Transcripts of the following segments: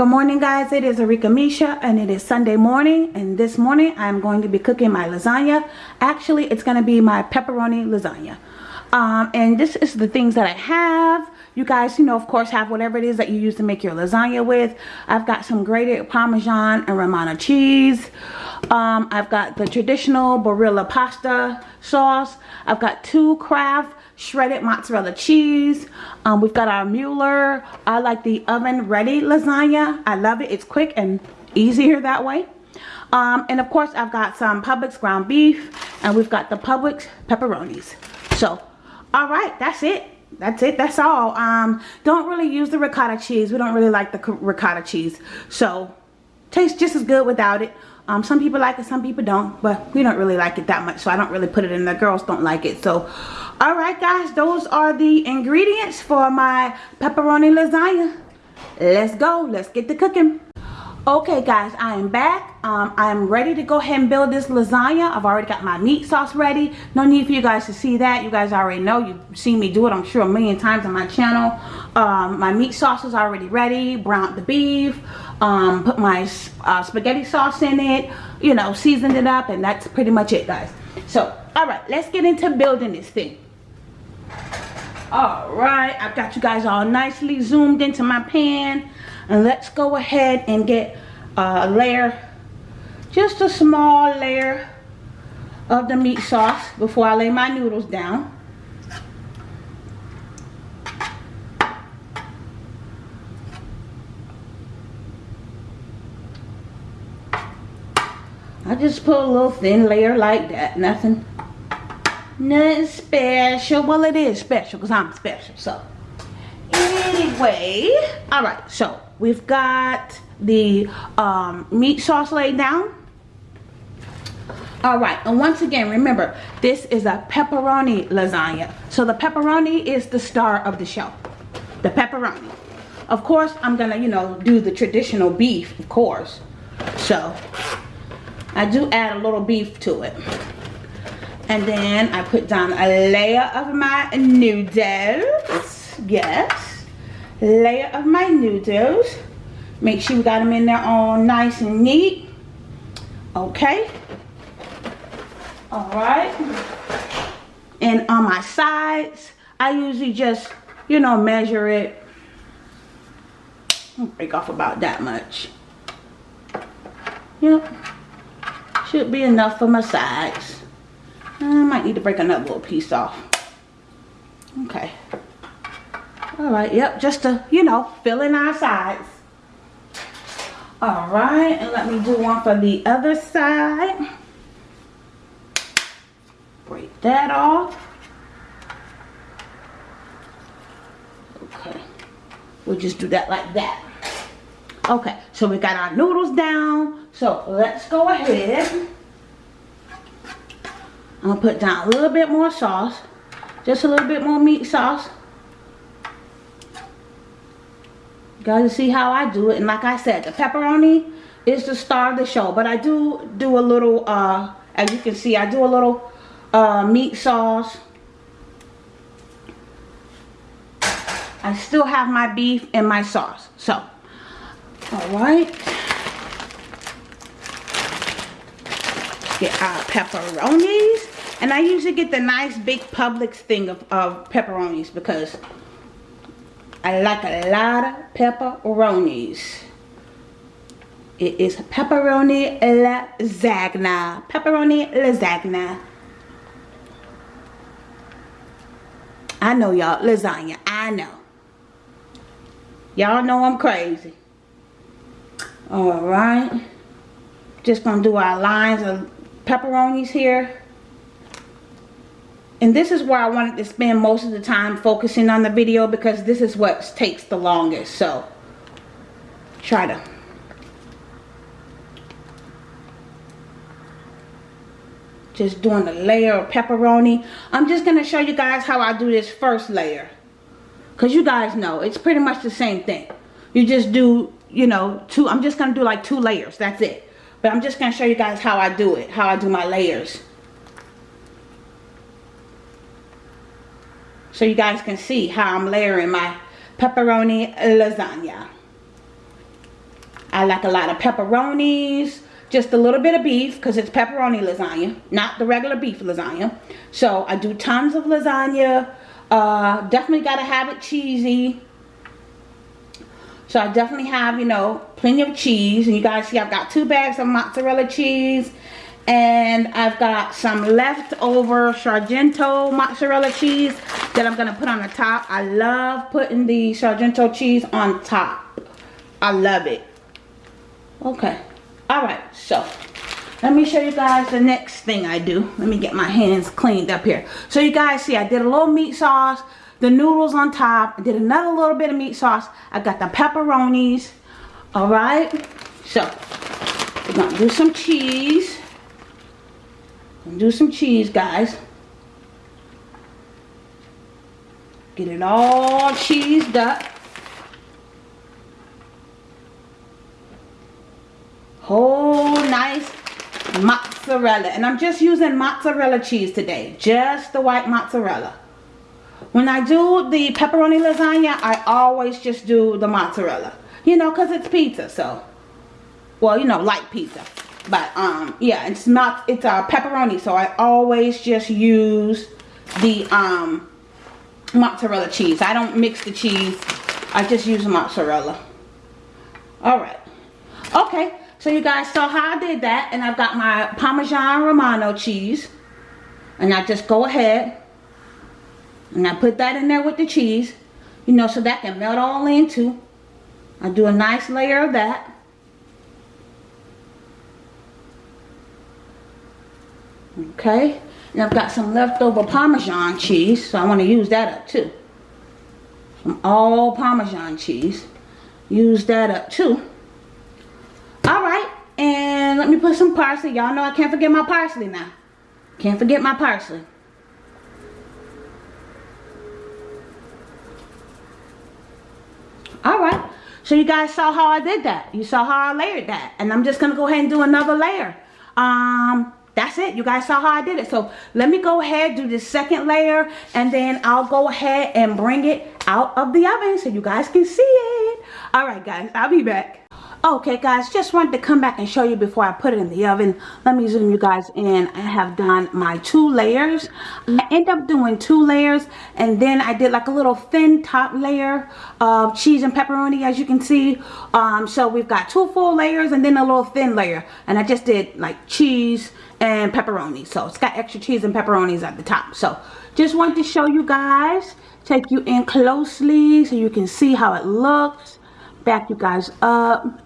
Good morning guys, it is Arika Misha and it is Sunday morning and this morning I'm going to be cooking my lasagna. Actually, it's going to be my pepperoni lasagna. Um, and this is the things that I have. You guys, you know, of course, have whatever it is that you use to make your lasagna with. I've got some grated Parmesan and Romano cheese. Um, I've got the traditional Barilla pasta sauce. I've got two Kraft shredded mozzarella cheese. Um, we've got our Mueller. I like the oven ready lasagna. I love it. It's quick and easier that way. Um, and of course, I've got some Publix ground beef and we've got the Publix pepperonis. So, all right, that's it. That's it. That's all. Um, don't really use the ricotta cheese. We don't really like the ricotta cheese. So, tastes just as good without it. Um, some people like it, some people don't, but we don't really like it that much, so I don't really put it in. The girls don't like it, so. All right guys those are the ingredients for my pepperoni lasagna. Let's go let's get to cooking okay guys i am back. Um, i'm ready to go ahead and build this lasagna. I've already got my meat sauce ready. No need for you guys to see that. You guys already know. You've seen me do it i'm sure a million times on my channel. Um, my meat sauce is already ready. Browned the beef. Um, put my uh, spaghetti sauce in it. You know seasoned it up and that's pretty much it guys. So all right let's get into building this thing. All right i've got you guys all nicely zoomed into my pan and let's go ahead and get a layer just a small layer of the meat sauce before i lay my noodles down. I just put a little thin layer like that nothing nothing special. Well it is special because i'm special so. Anyway all right so we've got the um, meat sauce laid down. All right and once again remember this is a pepperoni lasagna. So the pepperoni is the star of the show the pepperoni. Of course i'm gonna you know do the traditional beef of course. So i do add a little beef to it. And then I put down a layer of my noodles. Yes. Layer of my noodles. Make sure we got them in there all nice and neat. Okay. Alright. And on my sides, I usually just, you know, measure it. Break off about that much. Yep. Should be enough for my sides. I might need to break another little piece off. Okay. Alright, yep, just to, you know, fill in our sides. Alright, and let me do one for the other side. Break that off. Okay. We'll just do that like that. Okay, so we got our noodles down. So let's go ahead I'm gonna put down a little bit more sauce. Just a little bit more meat sauce. You guys see how I do it. And like I said, the pepperoni is the star of the show. But I do do a little, uh, as you can see, I do a little uh, meat sauce. I still have my beef and my sauce. So, alright. Get our pepperonis. And I usually get the nice big Publix thing of, of pepperonis because I like a lot of pepperonis. It is pepperoni lasagna. Pepperoni lasagna. I know y'all, lasagna. I know. Y'all know I'm crazy. Alright. Just gonna do our lines of pepperonis here and this is where I wanted to spend most of the time focusing on the video because this is what takes the longest so. Try to. Just doing a layer of pepperoni. I'm just gonna show you guys how I do this first layer. Because you guys know it's pretty much the same thing. You just do you know two I'm just gonna do like two layers that's it. But I'm just gonna show you guys how I do it how I do my layers so you guys can see how I'm layering my pepperoni lasagna. I like a lot of pepperonis, just a little bit of beef because it's pepperoni lasagna, not the regular beef lasagna. So I do tons of lasagna. Uh, definitely got to have it cheesy. So I definitely have, you know, plenty of cheese. And you guys see I've got two bags of mozzarella cheese. And I've got some leftover Sargento mozzarella cheese that I'm going to put on the top. I love putting the Sargento cheese on top. I love it. Okay. Alright, so let me show you guys the next thing I do. Let me get my hands cleaned up here. So you guys see I did a little meat sauce the noodles on top. I did another little bit of meat sauce. I got the pepperonis. All right. So we're going to do some cheese. do some cheese, guys. Get it all cheesed up. Whole nice mozzarella. And I'm just using mozzarella cheese today. Just the white mozzarella. When I do the pepperoni lasagna, I always just do the mozzarella. You know, because it's pizza, so. Well, you know, like pizza. But, um, yeah, it's not, it's a uh, pepperoni, so I always just use the, um, mozzarella cheese. I don't mix the cheese. I just use mozzarella. Alright. Okay, so you guys saw how I did that. And I've got my Parmesan Romano cheese. And I just go ahead and I put that in there with the cheese, you know, so that can melt all into. I do a nice layer of that. Okay, and I've got some leftover Parmesan cheese, so I want to use that up too. Some all Parmesan cheese. Use that up too. Alright, and let me put some parsley. Y'all know I can't forget my parsley now. Can't forget my parsley. all right so you guys saw how I did that you saw how I layered that and I'm just gonna go ahead and do another layer um that's it. You guys saw how I did it. So let me go ahead do the second layer and then I'll go ahead and bring it out of the oven so you guys can see it. All right guys I'll be back. Okay guys just wanted to come back and show you before I put it in the oven. Let me zoom you guys in. I have done my two layers. I end up doing two layers and then I did like a little thin top layer of cheese and pepperoni as you can see. Um, so we've got two full layers and then a little thin layer. And I just did like cheese and pepperoni so it's got extra cheese and pepperonis at the top. So just wanted to show you guys take you in closely so you can see how it looks back you guys up.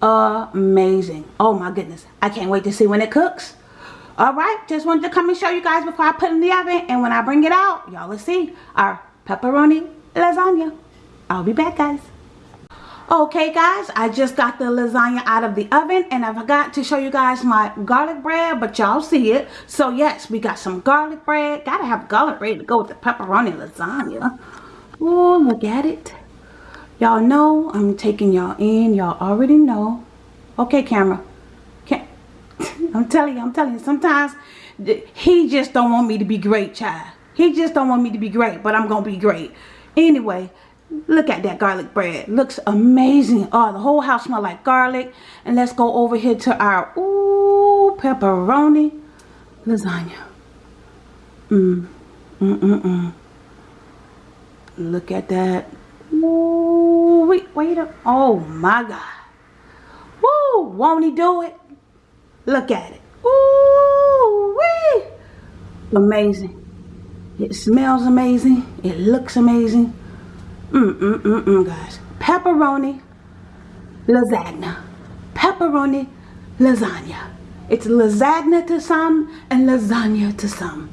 Amazing. Oh my goodness. I can't wait to see when it cooks. All right just wanted to come and show you guys before i put in the oven. And when i bring it out y'all will see our pepperoni lasagna. I'll be back guys okay guys i just got the lasagna out of the oven and i forgot to show you guys my garlic bread but y'all see it so yes we got some garlic bread gotta have garlic bread to go with the pepperoni lasagna oh look at it Y'all know I'm taking y'all in. Y'all already know. Okay, camera. Can I'm telling you, I'm telling you. Sometimes he just don't want me to be great, child. He just don't want me to be great, but I'm to be great. Anyway, look at that garlic bread. Looks amazing. Oh, the whole house smell like garlic. And let's go over here to our, ooh, pepperoni lasagna. Mmm. Mm-mm-mm. Look at that. Ooh, wait, wait up. Oh my God. Woo, won't he do it? Look at it. Ooh, wee. Amazing. It smells amazing. It looks amazing. Mm, mm, mm, mm, guys. Pepperoni lasagna. Pepperoni lasagna. It's lasagna to some and lasagna to some.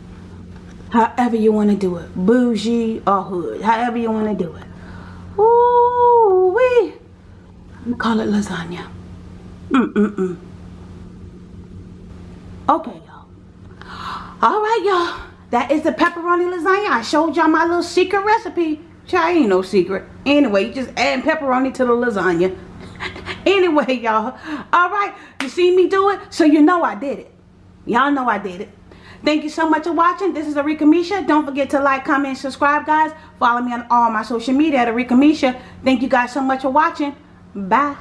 However you want to do it. Bougie or hood. However you want to do it. Ooh wee. We call it lasagna. Mm-mm-mm. Okay, y'all. All right, y'all. That is the pepperoni lasagna. I showed y'all my little secret recipe. Try ain't no secret. Anyway, you just add pepperoni to the lasagna. anyway, y'all. All right. You see me do it? So you know I did it. Y'all know I did it. Thank you so much for watching. This is Arika Misha. Don't forget to like, comment, subscribe, guys. Follow me on all my social media at Arika Misha. Thank you guys so much for watching. Bye.